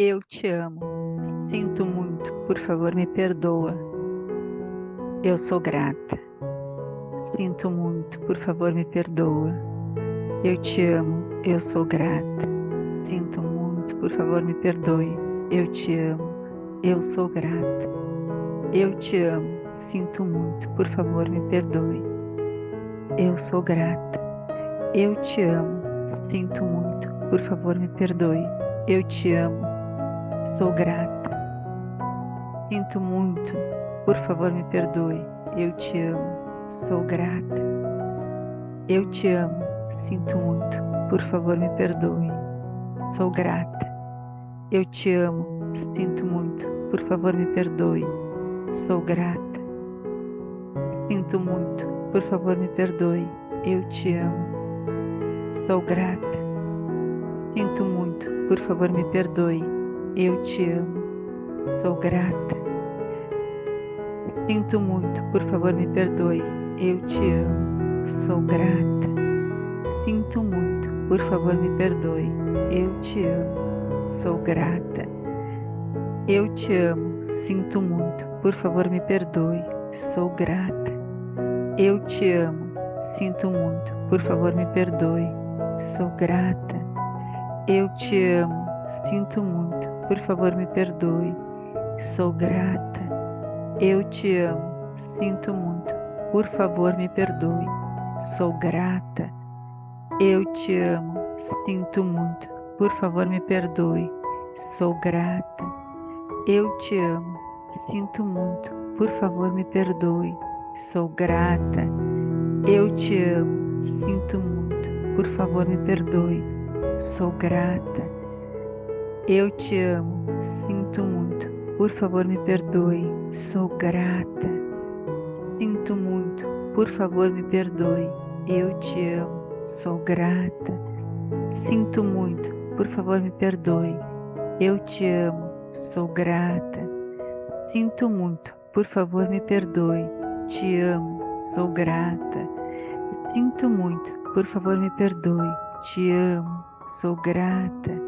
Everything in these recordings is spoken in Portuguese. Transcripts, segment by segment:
Eu te amo. Sinto muito. Por favor, me perdoa. Eu sou grata. Sinto muito. Por favor, me perdoa. Eu te amo. Eu sou grata. Sinto muito. Por favor, me perdoe. Eu te amo. Eu sou grata. Eu te amo. Sinto muito. Por favor, me perdoe. Eu sou grata. Eu te amo. Sinto muito. Por favor, me perdoe. Eu te amo. Sou grata. Sinto muito. Por favor, me perdoe. Eu te amo. Sou grata. Eu te amo. Sinto muito. Por favor, me perdoe. Sou grata. Eu te amo. Sinto muito. Por favor, me perdoe. Sou grata. Sinto muito. Por favor, me perdoe. Eu te amo. Sou grata. Sinto muito. Por favor, me perdoe. Eu te amo, sou grata. Sinto muito, por favor me perdoe. Eu te amo, sou grata. Sinto muito, por favor me perdoe. Eu te amo, sou grata. Eu te amo, sinto muito, por favor me perdoe. Sou grata. Eu te amo, sinto muito, por favor me perdoe. Sou grata. Eu te amo, sinto muito, por favor, me perdoe. Sou grata. Eu te amo. Sinto muito. Por favor, me perdoe. Sou grata. Eu te amo. Sinto muito. Por favor, me perdoe. Sou grata. Eu te amo. Sinto muito. Por favor, me perdoe. Sou grata. Eu te amo. Sinto muito. Por favor, me perdoe. Sou grata. Eu te amo, sinto muito, por favor me perdoe, sou grata. Sinto muito, por favor me perdoe, eu te amo, sou grata. Sinto muito, por favor me perdoe, eu te amo, sou grata. Sinto muito, por favor me perdoe, te amo, sou grata. Sinto muito, por favor me perdoe, te amo, sou grata.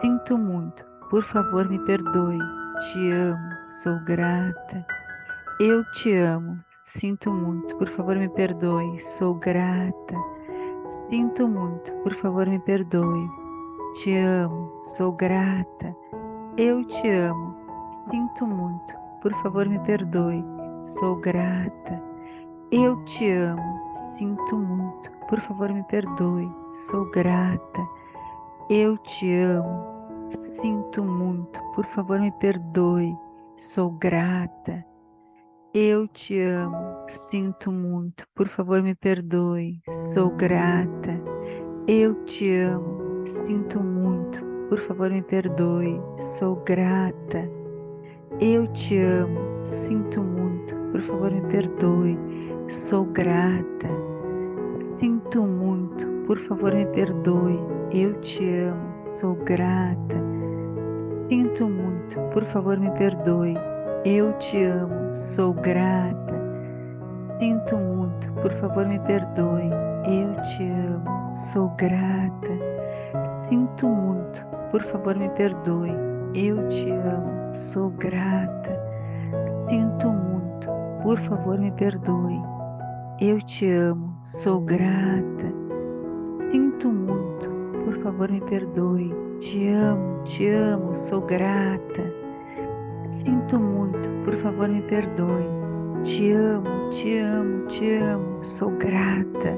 Sinto muito, por favor me perdoe. Te amo, sou grata. Eu te amo, sinto muito, por favor me perdoe. Sou grata. Sinto muito, por favor me perdoe. Te amo, sou grata. Eu te amo, sinto muito, por favor me perdoe. Sou grata. Eu te amo, sinto muito, por favor me perdoe. Sou grata. Eu te amo, sinto muito, por favor me perdoe, sou grata. Eu te amo, sinto muito, por favor me perdoe, sou grata. Eu te amo, sinto muito, por favor me perdoe, sou grata. Eu te amo, sinto muito, por favor me perdoe, sou grata. Sinto muito, por favor me perdoe, eu te amo, sou grata. Sinto muito, por favor me perdoe, eu te amo, sou grata. Sinto muito, por favor me perdoe, eu te amo, sou grata. Sinto muito, por favor me perdoe, eu te amo, sou grata. Sinto muito, por favor me perdoe, eu te amo, sou grata. Sinto muito, por favor me perdoe. Te amo, te amo, sou grata. Sinto muito, por favor me perdoe. Te amo, te amo, te amo, sou grata.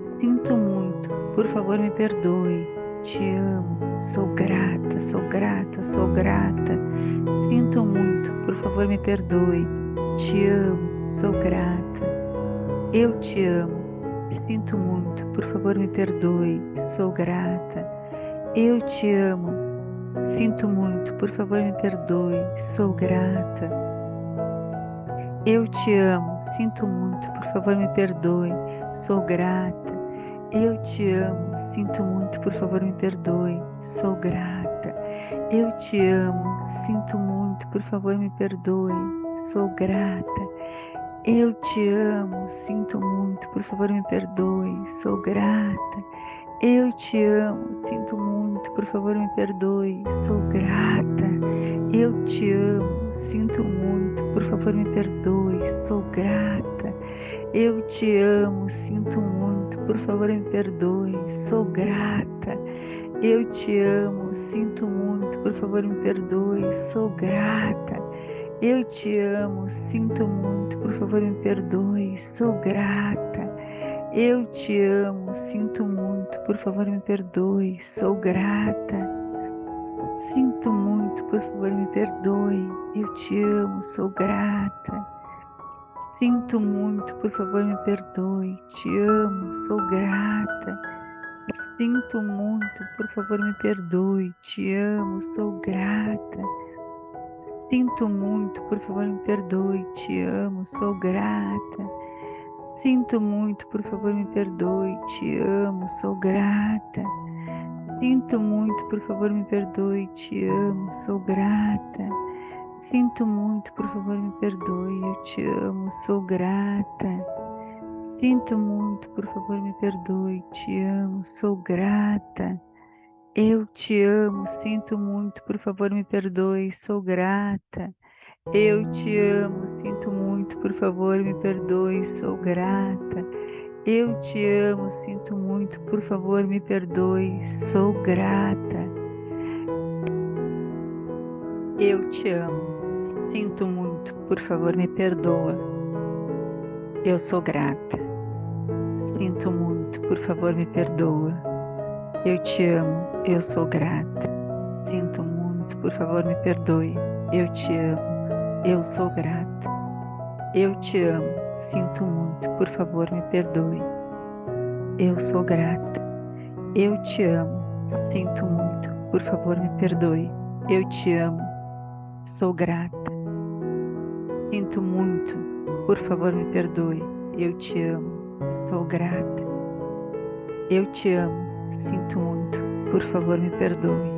Sinto muito, por favor me perdoe. Te amo, sou grata, sou grata, sou grata. Sinto muito, por favor me perdoe. Te amo, sou grata. Eu te amo, Sinto muito, por favor me perdoe, sou grata. Eu te amo. Sinto muito, por favor me perdoe, sou grata. Eu te amo, sinto muito, por favor me perdoe, sou grata. Eu te amo, sinto muito, por favor me perdoe, sou grata. Eu te amo, sinto muito, por favor me perdoe, sou grata. Eu te amo, sinto muito, por favor me perdoe, sou grata. Eu te amo, sinto muito, por favor me perdoe, sou grata. Eu te amo, sinto muito, por favor me perdoe, sou grata. Eu te amo, sinto muito, por favor me perdoe, sou grata. Eu te amo, sinto muito, por favor me perdoe, sou grata. Eu te amo, sinto muito, por favor me perdoe, sou grata. Eu te amo, sinto muito, por favor me perdoe, sou grata. Sinto muito, por favor me perdoe, eu te amo, sou grata. Sinto muito, por favor me perdoe, te amo, sou grata. Sinto muito, por favor me perdoe, te amo, sou grata. Sinto muito, por favor me perdoe, te amo, sou grata. Sinto muito, por favor me perdoe, te amo, sou grata. Sinto muito, por favor me perdoe, te amo, sou grata. Sinto muito, por favor me perdoe, eu te amo, sou grata. Sinto muito, por favor, me perdoe. Te amo, sou grata. Eu te amo, sinto muito, por favor, me perdoe. Sou grata. Eu te amo, sinto muito, por favor, me perdoe. Sou grata. Eu te amo, sinto muito, por favor, me perdoe. Sou grata. Eu te amo, sinto muito, por favor, me perdoa. Eu sou grata. Sinto muito, por favor, me perdoa. Eu te amo, eu sou grata. Sinto muito, por favor, me perdoe. Eu te amo, eu sou grata. Eu te amo, sinto muito, por favor, me perdoe. Eu sou grata. Eu te amo, sinto muito, por favor, me perdoe. Eu te amo, sou grata. Sinto muito, por favor, me perdoe. Eu te amo. Sou grata. Eu te amo. Sinto muito. Por favor, me perdoe.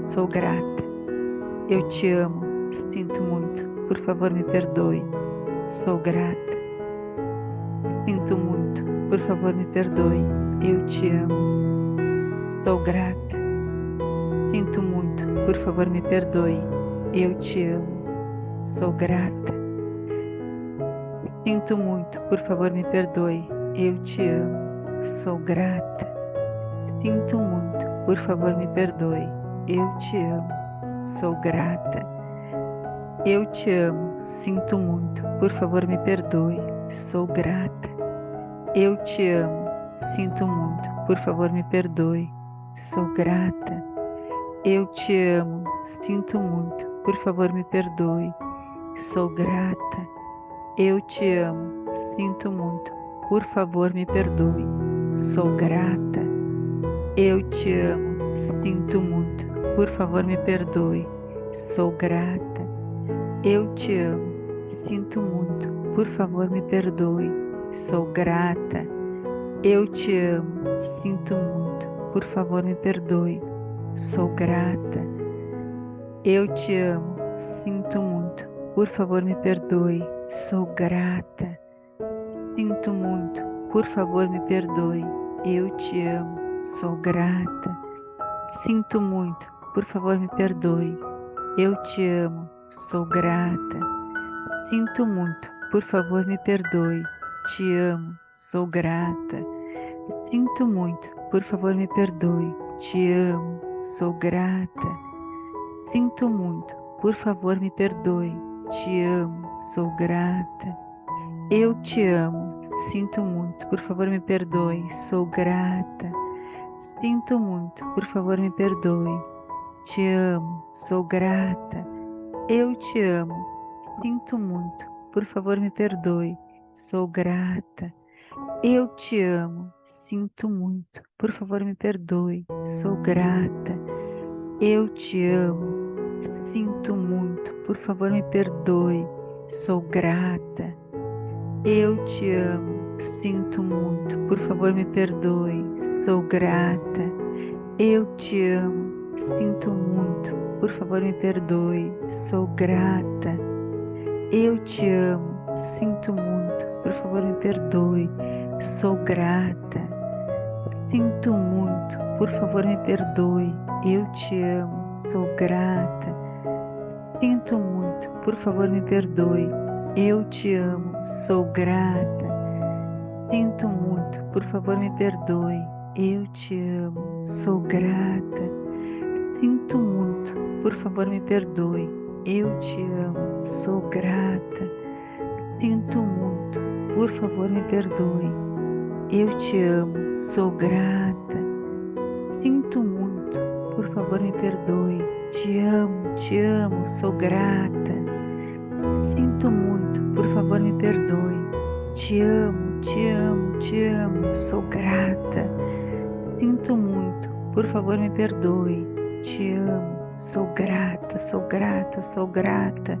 Sou grata. Eu te amo. Sinto muito. Por favor, me perdoe. Sou grata. Sinto muito. Por favor, me perdoe. Eu te amo. Sou grata. Sinto muito. Por favor, me perdoe. Eu te amo. Sou grata. Sinto muito, por favor, me perdoe. Eu te amo, sou grata. Sinto muito, por favor, me perdoe. Eu te amo, sou grata. Eu te amo, sinto muito, por favor, me perdoe. Sou grata. Eu te amo, sinto muito, por favor, me perdoe. Sou grata. Eu te amo, sinto muito, por favor, me perdoe. Sou grata. Eu te amo, sinto muito, por favor me perdoe, sou grata. Eu te amo, sinto muito, por favor me perdoe, sou grata. Eu te amo, sinto muito, por favor me perdoe, sou grata. Eu te amo, sinto muito, por favor me perdoe, sou grata. Eu te amo, sinto muito, por favor me perdoe, Sou grata. Sinto muito. Por favor, me perdoe. Eu te amo. Sou grata. Sinto muito. Por favor, me perdoe. Eu te amo. Sou grata. Sinto muito. Por favor, me perdoe. Te amo. Sou grata. Sinto muito. Por favor, me perdoe. Te amo. Sou grata. Sinto muito. Por favor, me perdoe te amo, sou grata. Eu te amo, sinto muito, por favor me perdoe, sou grata. Sinto muito, por favor me perdoe. Te amo, sou grata. Eu te amo, sinto muito, por favor me perdoe, sou grata. Eu te amo, sinto muito, por favor me perdoe, sou grata. Eu te amo, Sinto muito, por favor me perdoe, sou grata. Eu te amo, sinto muito, por favor me perdoe, sou grata. Eu te amo, sinto muito, por favor me perdoe, sou grata. Eu te amo, sinto muito, por favor me perdoe, sou grata. Sinto muito, por favor me perdoe. Eu te amo, sou grata. Sinto muito, por favor me perdoe. Eu te amo, sou grata. Sinto muito, por favor me perdoe. Eu te amo, sou grata. Sinto muito, por favor me perdoe. Eu te amo, sou grata. Sinto muito, por favor me perdoe. Eu te amo, sou grata. Sinto muito, por favor me perdoe. Te amo, te amo, sou grata. Sinto muito, por favor me perdoe. Te amo, te amo, te amo, sou grata. Sinto muito, por favor me perdoe. Te amo, Sou grata, sou grata, sou grata.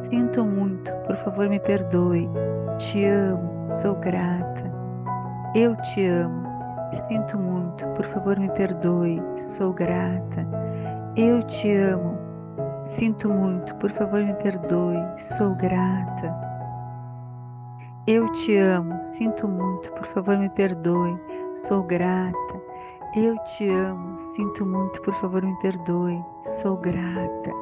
Sinto muito, por favor me perdoe. Te amo, sou grata. Eu te amo. Sinto muito, por favor me perdoe. Sou grata. Eu te amo. Sinto muito, por favor me perdoe. Sou grata. Eu te amo. Sinto muito, por favor me perdoe. Sou grata. Eu te amo, sinto muito, por favor me perdoe, sou grata.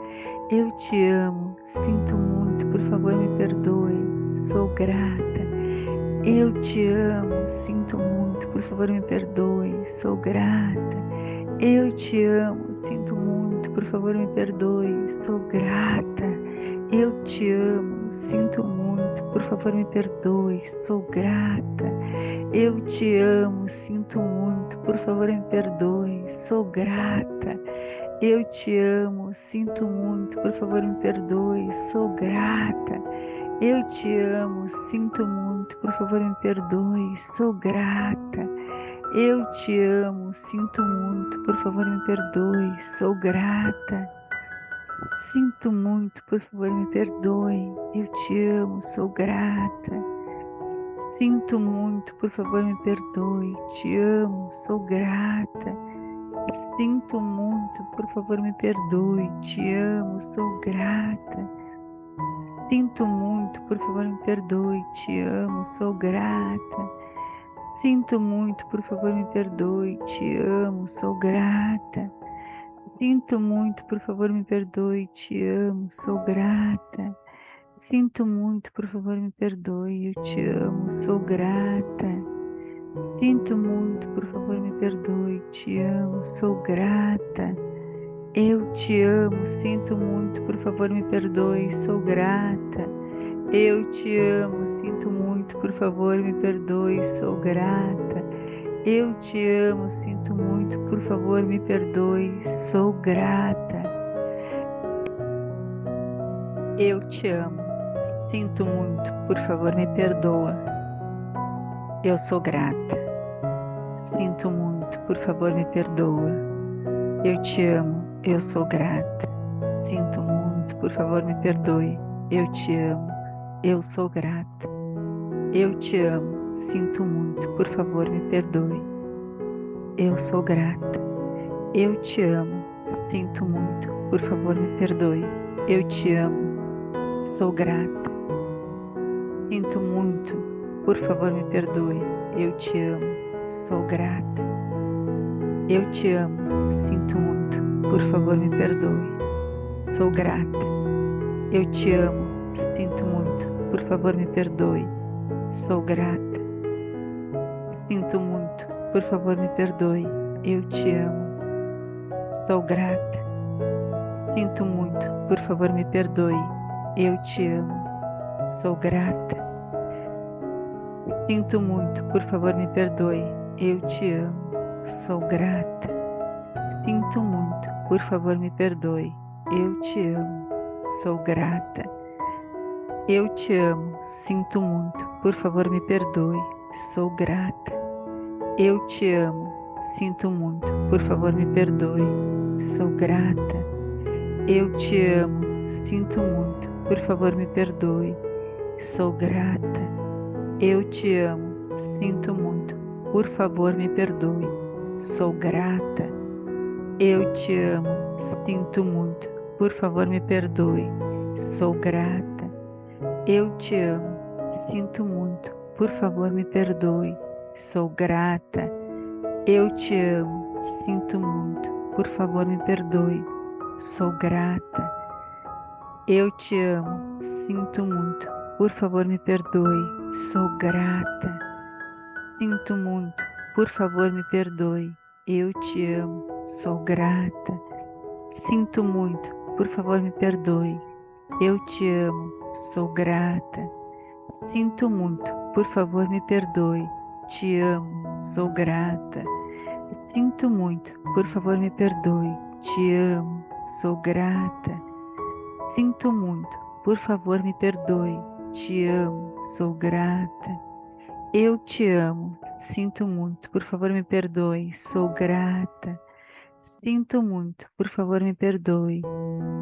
Eu te amo, sinto muito, por favor me perdoe, sou grata. Eu te amo, sinto muito, por favor me perdoe, sou grata. Eu te amo, sinto muito, por favor me perdoe, sou grata. Eu te amo, sinto muito, por favor me perdoe, sou grata. Eu te amo, sinto muito, por favor me perdoe, sou grata. Eu te amo, sinto muito, por favor me perdoe, sou grata. Eu te amo, sinto muito, por favor me perdoe, sou grata. Eu te amo, sinto muito, por favor me perdoe, sou grata. Sinto muito, por favor me perdoe, eu te amo, sou grata. Sinto muito, por favor, me perdoe. Te amo, sou grata. Sinto muito, por favor, me perdoe. Te amo, sou grata. Sinto muito, por favor, me perdoe. Te amo, sou grata. Sinto muito, por favor, me perdoe. Te amo, sou grata. Sinto muito, por favor, me perdoe. Te amo, sou grata. Sinto muito, por favor, me perdoe. Eu te amo, sou grata. Sinto muito, por favor, me perdoe. Te amo, sou grata. Eu te amo, sinto muito, por favor, me perdoe. Sou grata. Eu te amo, sinto muito, por favor, me perdoe. Sou grata. Eu te amo, sinto muito, por favor, me perdoe. Sou grata. Eu te amo. Sinto muito, por favor, me perdoa. Eu sou grata. Sinto muito, por favor, me perdoa. Eu te amo, eu sou grata. Sinto muito, por favor, me perdoe. Eu te amo, eu sou grata. Eu te amo, sinto muito, por favor, me perdoe. Eu sou grata. Eu te amo, sinto muito, por favor, me perdoe. Eu te amo, Sou grata. Sinto muito. Por favor, me perdoe. Eu te amo. Sou grata. Eu te amo. Sinto muito. Por favor, me perdoe. Sou grata. Eu te amo. Sinto muito. Por favor, me perdoe. Sou grata. Sinto muito. Por favor, me perdoe. Eu te amo. Sou grata. Sinto muito. Por favor, me perdoe. Eu te amo, sou grata. Sinto muito, por favor, me perdoe. Eu te amo, sou grata. Sinto muito, por favor, me perdoe. Eu te amo, sou grata. Eu te amo, sinto muito, por favor, me perdoe. Sou grata. Eu te amo, sinto muito, por favor, me perdoe. Sou grata. Eu te amo, sinto muito, por favor, me perdoe. Sou grata. Eu te amo. Sinto muito. Por favor, me perdoe. Sou grata. Eu te amo. Sinto muito. Por favor, me perdoe. Sou grata. Eu te amo. Sinto muito. Por favor, me perdoe. Sou grata. Eu te amo, sinto muito, por favor me perdoe, sou grata. Eu te amo, sinto muito, por favor me perdoe, sou grata. Sinto muito, por favor me perdoe, eu te amo, sou grata. Sinto muito, por favor me perdoe, eu te amo, sou grata. Sinto muito, por favor me perdoe, te amo, sou grata. Sinto muito, por favor me perdoe, te amo, sou grata. Sinto muito, por favor me perdoe, te amo, sou grata. Eu te amo, sinto muito, por favor me perdoe, sou grata. Sinto muito, por favor me perdoe,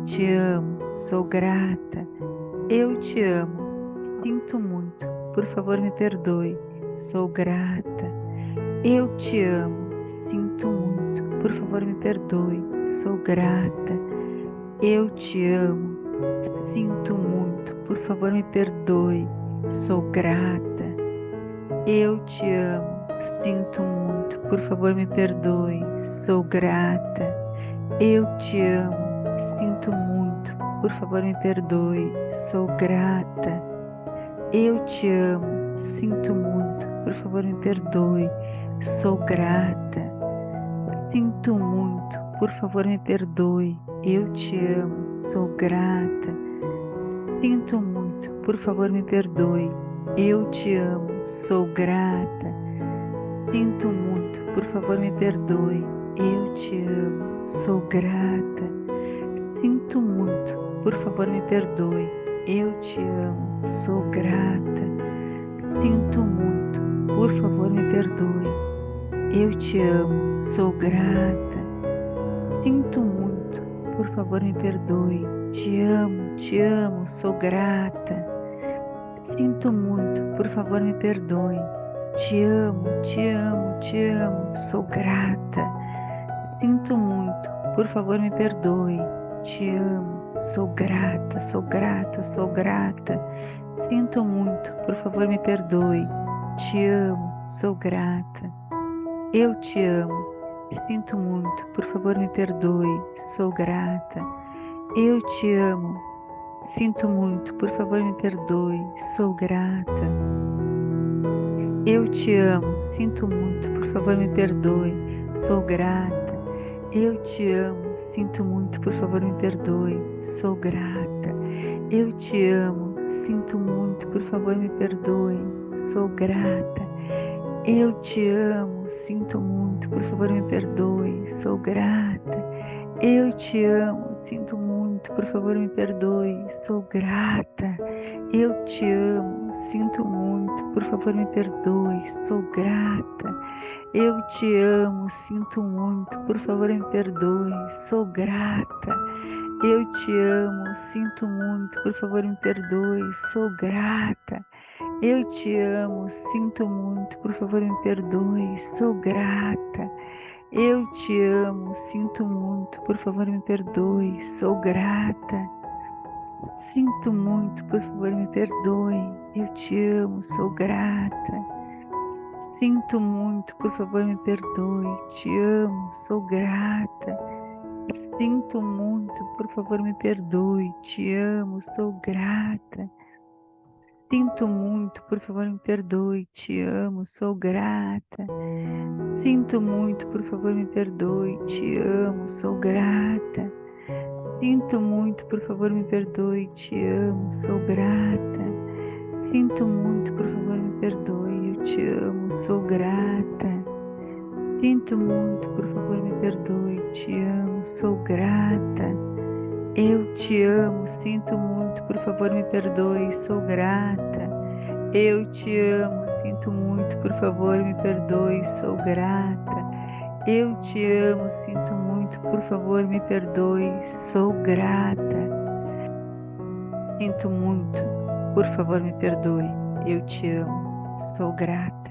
te amo, sou grata. Eu te amo, sinto muito, por favor me perdoe, sou grata. Eu te amo, sinto muito, por favor me perdoe, sou grata. Eu te amo, sinto muito, por favor me perdoe, sou grata. Eu te amo, sinto muito, por favor me perdoe, sou grata. Eu te amo, sinto muito, por favor me perdoe, sou grata. Eu te amo, sinto muito, por favor me perdoe, sou grata. Sinto muito, por favor me perdoe, eu te amo, sou grata. Sinto muito, por favor me perdoe, eu te amo, sou grata. Sinto muito, por favor me perdoe, eu te amo, sou grata. Sinto muito, por favor me perdoe, eu te amo, sou grata. Sinto muito, por favor me perdoe. Eu te amo, sou grata. Sinto muito, por favor me perdoe. Te amo, te amo, sou grata. Sinto muito, por favor me perdoe. Te amo, te amo, te amo, sou grata. Sinto muito, por favor me perdoe. Te amo, Sou grata, sou grata, sou grata. Sinto muito, por favor me perdoe. Te amo, sou grata. Eu te amo. Sinto muito, por favor me perdoe. Sou grata. Eu te amo. Sinto muito, por favor me perdoe. Sou grata. Eu te amo. Sinto muito, por favor me perdoe. Sou grata. Eu te amo, sinto muito, por favor me perdoe, sou grata. Eu te amo, sinto muito, por favor me perdoe, sou grata. Eu te amo, sinto muito, por favor me perdoe, sou grata. Eu te amo, sinto muito, por favor me perdoe, sou grata. Eu te amo, sinto muito, por favor me perdoe, sou grata. Eu te amo, sinto muito, por favor me perdoe, sou grata. Eu te amo, sinto muito, por favor me perdoe, sou grata. Eu te amo, sinto muito, por favor me perdoe, sou grata. Eu te amo, sinto muito, por favor me perdoe, sou grata. Sinto muito, por favor me perdoe, eu te amo, sou grata. Sinto muito, por favor me perdoe. Te amo, sou grata. Sinto muito, por favor me perdoe. Te amo, sou grata. Sinto muito, por favor me perdoe. Te amo, sou grata. Sinto muito, por favor me perdoe. Te amo, sou grata. Sinto muito, por favor me perdoe. Te amo, sou grata. Sinto muito, por favor me perdoe, eu te amo, sou grata. Sinto muito, por favor me perdoe, te amo, sou grata. Eu te amo, sinto muito, por favor me perdoe, sou grata. Eu te amo, sinto muito, por favor me perdoe, sou grata. Eu te amo, sinto muito, por favor me perdoe, sou grata. Sinto muito, por favor, me perdoe. Eu te amo. Sou grata.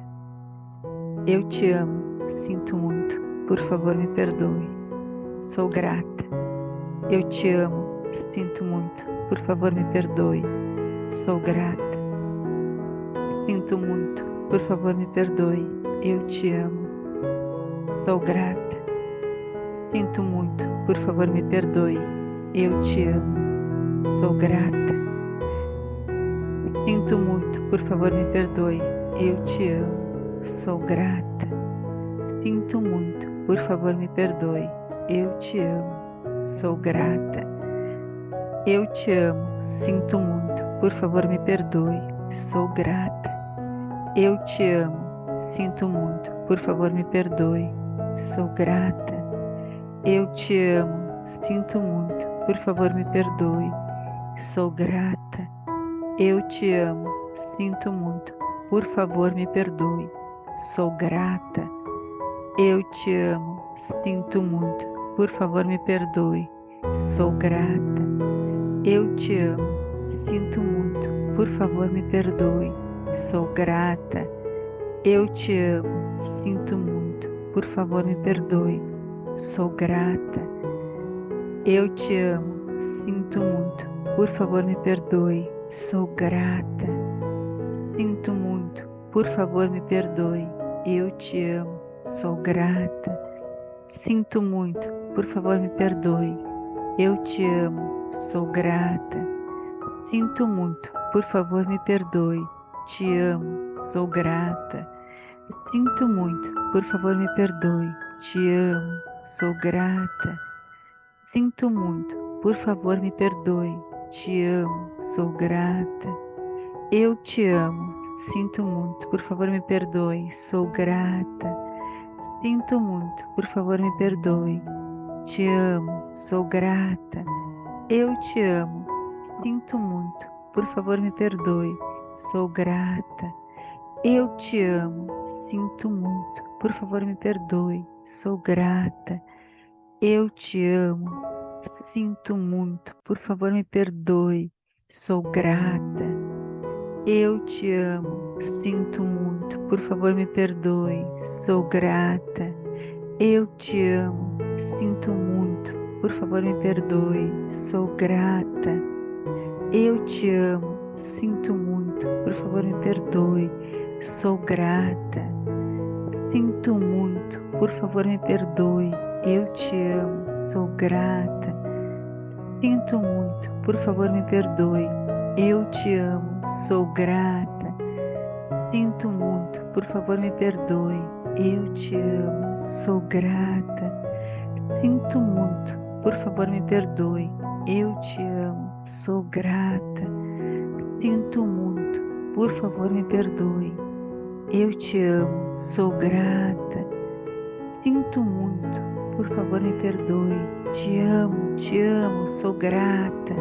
Eu te amo. Sinto muito. Por favor, me perdoe. Sou grata. Eu te amo. Sinto muito. Por favor, me perdoe. Sou grata. Sinto muito. Por favor, me perdoe. Eu te amo. sou grata. Sinto muito, por favor me perdoe. Eu te amo, sou grata. Sinto muito, por favor me perdoe. Eu te amo, sou grata. Sinto muito, por favor me perdoe. Eu te amo, sou grata. Eu te amo, sinto muito, por favor me perdoe. Sou grata. Eu te amo, sinto muito, por favor me perdoe. Sou grata. Eu te amo, sinto muito, por favor me perdoe. Sou grata. Eu te amo, sinto muito, por favor me perdoe. Sou grata. Eu te amo, sinto muito, por favor me perdoe. Sou grata. Eu te amo, sinto muito, por favor me perdoe. Sou grata. Eu te amo, sinto muito, por favor me perdoe sou grata. Eu te amo, sinto muito, por favor me perdoe, sou grata. Sinto muito, por favor me perdoe, eu te amo, sou grata. Sinto muito, por favor me perdoe, eu te amo, sou grata. Sinto muito, por favor me perdoe, te amo, sou grata. Sinto muito, por favor me perdoe, te amo, sou grata. Sinto muito, por favor me perdoe. Te amo, sou grata. Eu te amo, sinto muito, por favor me perdoe. Sou grata. Sinto muito, por favor me perdoe. Te amo, sou grata. Eu te amo, sinto muito, por favor me perdoe. Sou grata. Eu te amo, sinto muito, por favor me perdoe sou grata, eu te amo, sinto muito, por favor me perdoe, sou grata, eu te amo, sinto muito, por favor me perdoe, sou grata, eu te amo, sinto muito, por favor me perdoe, sou grata, eu te amo, sinto muito, por favor me perdoe, sou grata, sinto muito, por favor, me perdoe. Eu te amo, sou grata. Sinto muito, por favor, me perdoe. Eu te amo, sou grata. Sinto muito, por favor, me perdoe. Eu te amo, sou grata. Sinto muito, por favor, me perdoe. Eu te amo, sou grata. Sinto muito, por favor, me perdoe. Eu te amo, sou grata. Sinto muito, por favor me perdoe. Te amo, te amo, sou grata.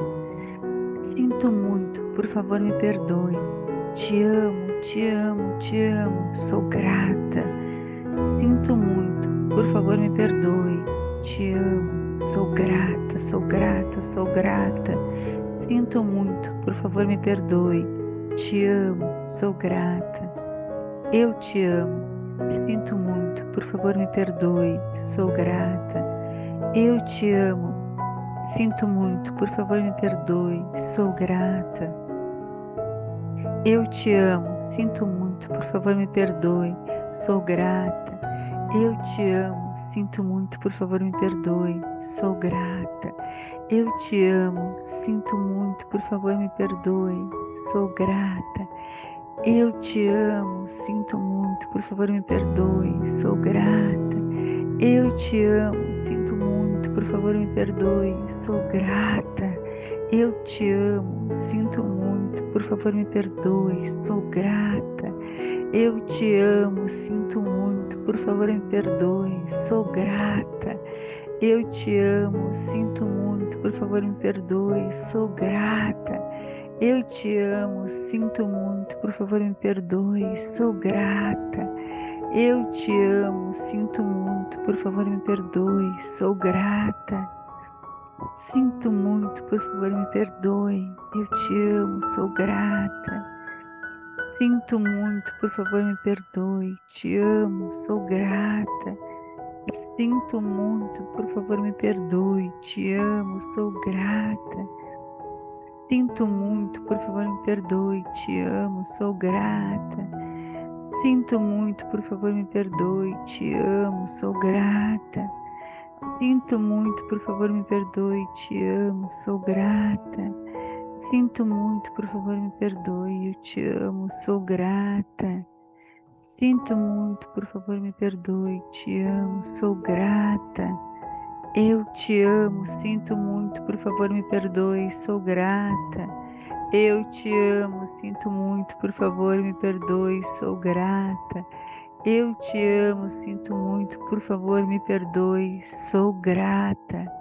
Sinto muito, por favor me perdoe. Te amo, te amo, te amo, sou grata. Sinto muito, por favor me perdoe. Te amo, sou grata, sou grata, sou grata. Sinto muito, por favor me perdoe. Te amo, sou grata. Eu te amo, sinto muito, por favor me perdoe, sou grata. Eu te amo, sinto muito, por favor me perdoe, sou grata. Eu te amo, sinto muito, por favor me perdoe, sou grata. Eu te amo, sinto muito, por favor me perdoe, sou grata. Eu te amo, sinto muito, por favor me perdoe, sou grata. Eu te amo, sinto muito, por favor me perdoe, sou grata. Eu te amo, sinto muito, por favor me perdoe, sou grata. Eu te amo, sinto muito, por favor me perdoe, sou grata. Eu te amo, sinto muito, por favor me perdoe, sou grata. Eu te amo, sinto muito, por favor me perdoe, sou grata. Eu te amo, sinto muito, por favor me perdoe, sou grata. Eu te amo, sinto muito, por favor me perdoe, sou grata. Sinto muito, por favor me perdoe, eu te amo, sou grata. Sinto muito, por favor me perdoe, te amo, sou grata. Sinto muito, por favor me perdoe, te amo, sou grata. Sinto muito, por favor me perdoe, te amo, sou grata. Sinto muito, por favor, me perdoe. Te amo, sou grata. Sinto muito, por favor, me perdoe. Te amo, sou grata. Sinto muito, por favor, me perdoe. Eu te amo, sou grata. Sinto muito, por favor, me perdoe. Te amo, sou grata. Eu te amo, sinto muito, por favor, me perdoe. Sou grata. Eu te amo, sinto muito, por favor, me perdoe, sou grata. Eu te amo, sinto muito, por favor, me perdoe, sou grata.